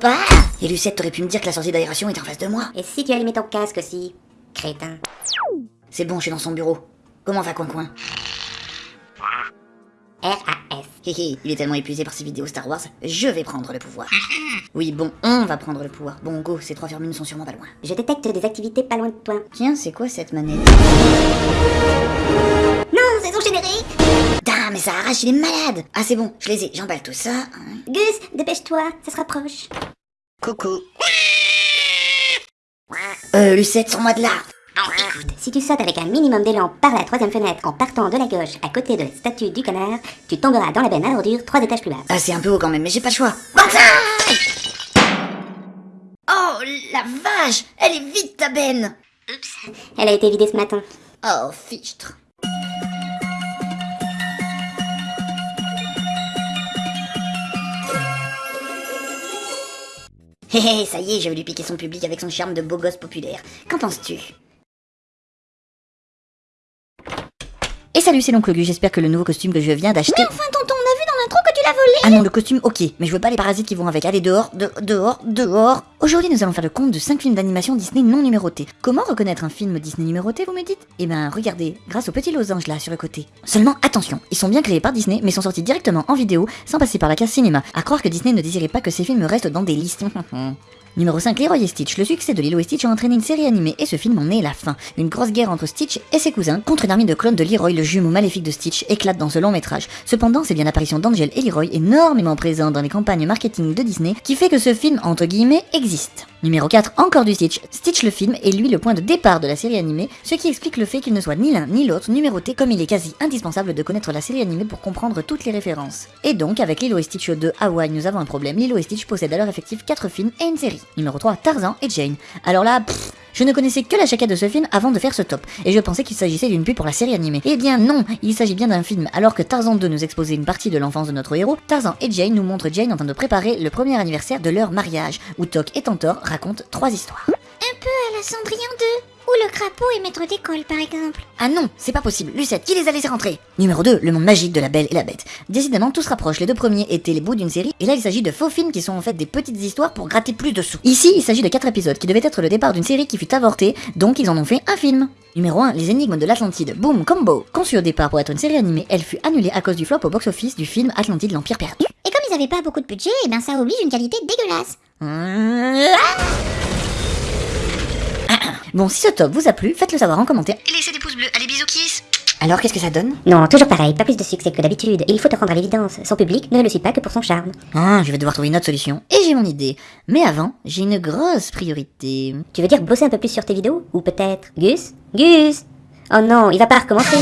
Bah Et Lucette, t'aurais pu me dire que la sortie d'aération était en face de moi. Et si tu allumais ton casque aussi Crétin. C'est bon, je suis dans son bureau. Comment va Coin Coin R-A-S. Hé, il est tellement épuisé par ses vidéos Star Wars, je vais prendre le pouvoir. Oui, bon, on va prendre le pouvoir. Bon, go, ces trois fermions sont sûrement pas loin. Je détecte des activités pas loin de toi. Tiens, c'est quoi cette manette? Non, c'est son générique Putain, mais ça arrache, il est malade Ah, c'est bon, je les ai, j'emballe tout ça. hein. Gus, dépêche-toi, ça se rapproche. Coucou. Euh, Lucette, sors-moi de là Écoute, si tu sautes avec un minimum d'élan par la troisième fenêtre en partant de la gauche à côté de la statue du canard, tu tomberas dans la benne à ordures trois étages plus bas. Ah, c'est un peu haut quand même, mais j'ai pas le choix. Oh, la vache Elle est vide, ta benne Oups, elle a été vidée ce matin. Oh, fichtre. Hé hé, ça y est, je vais lui piquer son public avec son charme de beau gosse populaire. Qu'en penses-tu? Et salut, c'est l'oncle Gu, j'espère que le nouveau costume que je viens d'acheter... Enfin, tonton, on a vu dans l'intro que tu l'as volé Ah non, le costume, ok, mais je veux pas les parasites qui vont avec. Allez, dehors, de- dehors, dehors. Aujourd'hui, nous allons faire le compte de 5 films d'animation Disney non numérotés. Comment reconnaître un film Disney numéroté, vous me dites? Eh ben, regardez, grâce au petit losange là sur le côté. Seulement, attention, ils sont bien créés par Disney, mais sont sortis directement en vidéo, sans passer par la case cinéma. À croire que Disney ne désirait pas que ces films restent dans des listes. Numéro 5, Leroy et Stitch. Le succès de Lilo et Stitch a entraîné une série animée et ce film en est la fin. Une grosse guerre entre Stitch et ses cousins contre une armée de clones de Leroy, le jumeau maléfique de Stitch, éclate dans ce long métrage. Cependant, c'est bien l'apparition d'Angel et Leroy, énormément présents dans les campagnes marketing de Disney, qui fait que ce film, entre guillemets, existe. Numéro 4, encore du Stitch. Stitch le film est lui le point de départ de la série animée, ce qui explique le fait qu'il ne soit ni l'un ni l'autre numéroté comme il est quasi indispensable de connaître la série animée pour comprendre toutes les références. Et donc, avec Lilo et Stitch 2 Hawaii, nous avons un problème. Lilo et Stitch possèdent à leur effectif 4 films et une série. Numéro 3, Tarzan et Jane. Alors là, pfff, je ne connaissais que la jaquette de ce film avant de faire ce top, et je pensais qu'il s'agissait d'une pub pour la série animée. Eh bien non, il s'agit bien d'un film. Alors que Tarzan 2 nous exposait une partie de l'enfance de notre héros, Tarzan et Jane nous montrent Jane en train de préparer le premier anniversaire de leur mariage, où Toc et Tantor racontent trois histoires. Un peu à la Cendrillon 2, ou le crapaud est maître d'école, par exemple. Ah non, c'est pas possible. Lucette, qui les a laissés rentrer? Numéro 2, le monde magique de la belle et la bête. Décidément, tout se rapproche. Les deux premiers étaient les bouts d'une série, et là il s'agit de faux films qui sont en fait des petites histoires pour gratter plus de sous. Ici, il s'agit de 4 épisodes qui devaient être le départ d'une série qui fut avortée, donc ils en ont fait un film. Numéro 1, Les énigmes de l'Atlantide. Boom, combo Conçue au départ pour être une série animée, elle fut annulée à cause du flop au box-office du film Atlantide l'Empire perdu. Et comme ils avaient pas beaucoup de budget, eh ben ça oblige une qualité dégueulasse. Bon, si ce top vous a plu, faites-le savoir en commentaire. Et laissez des pouces bleus. Allez, bisous kiss Alors, qu'est-ce que ça donne? Non, toujours pareil, pas plus de succès que d'habitude. Et il faut te rendre à l'évidence, son public ne le suit pas que pour son charme. Ah, je vais devoir trouver une autre solution. Et j'ai mon idée. Mais avant, j'ai une grosse priorité. Tu veux dire bosser un peu plus sur tes vidéos? Ou peut-être Gus? Gus Oh non, il va pas recommencer